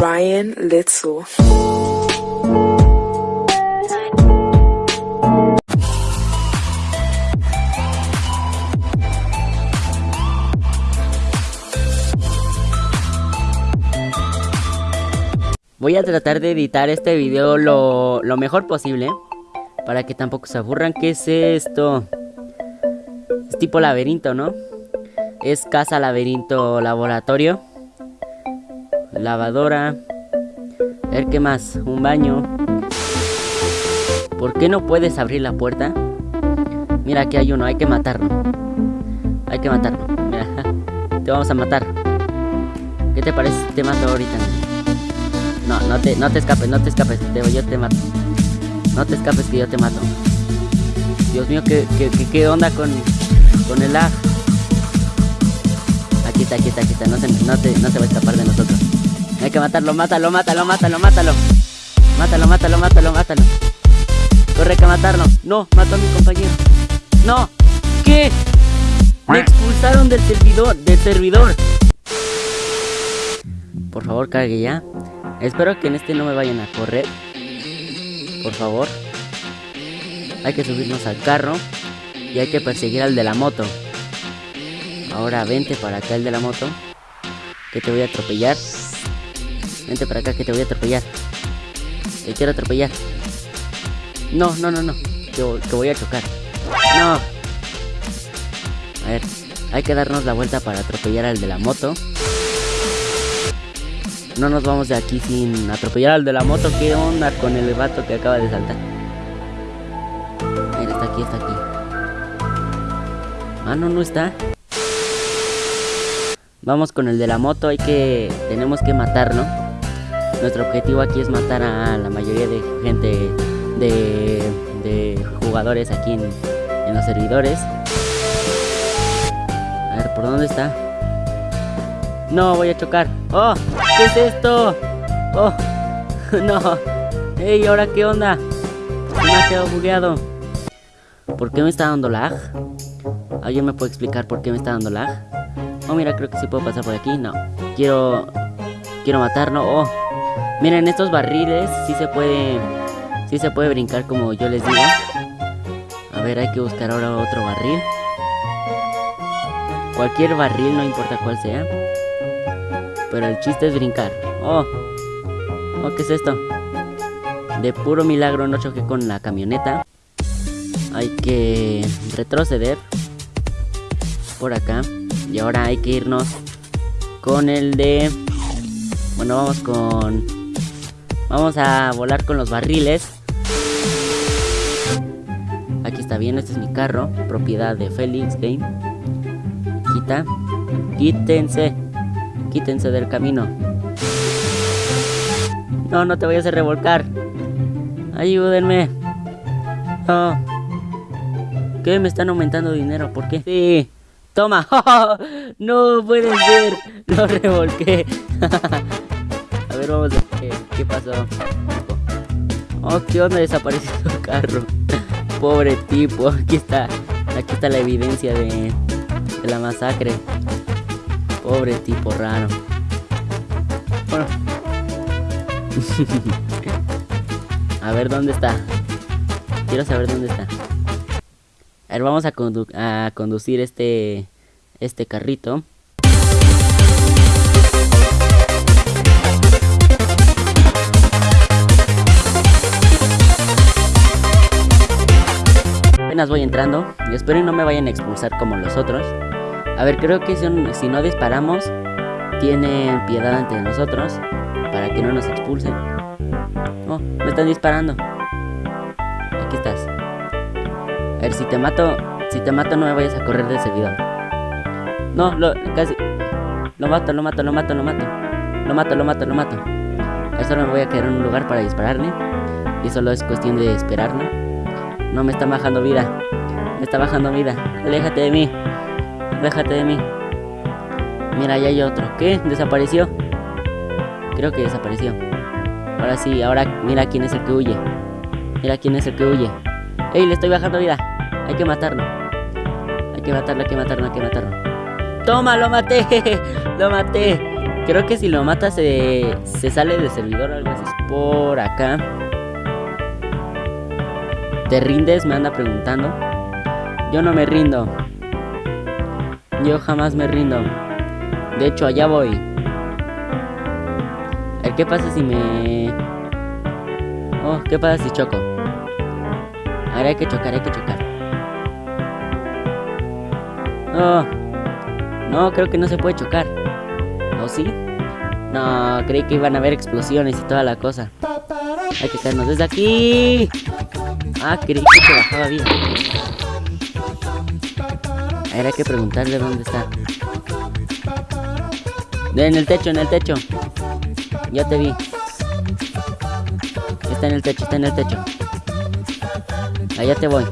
Ryan Litzel. Voy a tratar de editar este video lo, lo mejor posible Para que tampoco se aburran ¿Qué es esto? Es tipo laberinto, ¿no? Es casa, laberinto, laboratorio Lavadora A ver, ¿qué más? Un baño ¿Por qué no puedes abrir la puerta? Mira, aquí hay uno, hay que matarlo Hay que matarlo te vamos a matar ¿Qué te parece si te mato ahorita? No, no te, no te escapes, no te escapes, te, yo te mato. No te escapes que yo te mato. Dios mío, ¿qué, qué, qué, onda con, con el lag? Está, aquí está. No se, no, te, no se va a escapar de nosotros. Hay que matarlo, mátalo, mátalo, mátalo, mátalo. Mátalo, mátalo, mátalo, mátalo. Corre que matarlo. No, mató a mi compañero. No, ¿qué? Me expulsaron del servidor, del servidor. Por favor, cargue ya. Espero que en este no me vayan a correr. Por favor. Hay que subirnos al carro. Y hay que perseguir al de la moto. Ahora vente para acá el de la moto. Que te voy a atropellar. Vente para acá que te voy a atropellar. Te quiero atropellar. No, no, no, no. Que, que voy a chocar. No. A ver. Hay que darnos la vuelta para atropellar al de la moto. No nos vamos de aquí sin atropellar al de la moto. ¿Qué onda con el vato que acaba de saltar? Mira, está aquí, está aquí. Ah, no, no está. Vamos con el de la moto. Hay que... Tenemos que matarlo. Nuestro objetivo aquí es matar a la mayoría de gente... De, de jugadores aquí en, en los servidores. A ver, ¿por dónde está? No, voy a chocar. ¡Oh! ¿Qué es esto? ¡Oh! ¡No! ¡Ey! ¿Ahora qué onda? Me ha quedado bugueado. ¿Por qué me está dando lag? ¿Alguien me puede explicar por qué me está dando lag? Oh, mira, creo que sí puedo pasar por aquí. No. Quiero... Quiero matarlo. Oh. Miren, estos barriles sí se puede... Sí se puede brincar como yo les digo. A ver, hay que buscar ahora otro barril. Cualquier barril, no importa cuál sea. Pero el chiste es brincar. Oh, oh, ¿qué es esto? De puro milagro no choqué con la camioneta. Hay que retroceder por acá. Y ahora hay que irnos con el de... Bueno, vamos con... Vamos a volar con los barriles. Aquí está bien, este es mi carro. Propiedad de Felix Game. Quita. Quítense. Quítense del camino. No, no te vayas a revolcar. Ayúdenme. Oh. ¿Qué? Me están aumentando dinero. ¿Por qué? Sí. Toma. no puede ser. Lo revolqué. a ver, vamos a ver qué pasó. Oh, ¿qué onda? Desapareció su carro. Pobre tipo. Aquí está. Aquí está la evidencia de, de la masacre. Pobre tipo raro. Bueno. a ver dónde está. Quiero saber dónde está. A ver, vamos a, conducir este este carrito. Apenas voy entrando y espero y no me vayan a expulsar como los otros. A ver, creo que si no disparamos, tienen piedad ante nosotros para que no nos expulsen. Oh, me están disparando. Aquí estás. Si te mato, si te mato no me vayas a correr del servidor. No, lo, casi. Lo mato, lo mato, lo mato, lo mato. Lo mato, lo mato, lo mato. Ahora me voy a quedar en un lugar para dispararle. Y solo es cuestión de esperarlo. No me está bajando vida. Me está bajando vida. Aléjate de mí. Déjate de mí. Mira, ya hay otro. ¿Qué? ¿Desapareció? Creo que desapareció. Ahora sí, ahora mira quién es el que huye. Mira quién es el que huye. ¡Ey! Le estoy bajando vida. Hay que matarlo. Hay que matarlo, hay que matarlo, hay que matarlo. Toma, lo maté. lo maté. Creo que si lo mata se, se sale del servidor algo así. Por acá. ¿Te rindes? Me anda preguntando. Yo no me rindo. Yo jamás me rindo. De hecho, allá voy. A ver, ¿qué pasa si me... Oh, ¿qué pasa si choco? Ahora hay que chocar, hay que chocar. Oh. No, creo que no se puede chocar. ¿O sí? No, creí que iban a haber explosiones y toda la cosa. Hay que caernos desde aquí. Ah, creí que se bajaba bien. Ahora hay que preguntarle dónde está. En el techo, en el techo. Ya te vi. Está en el techo, está en el techo. Allá te voy.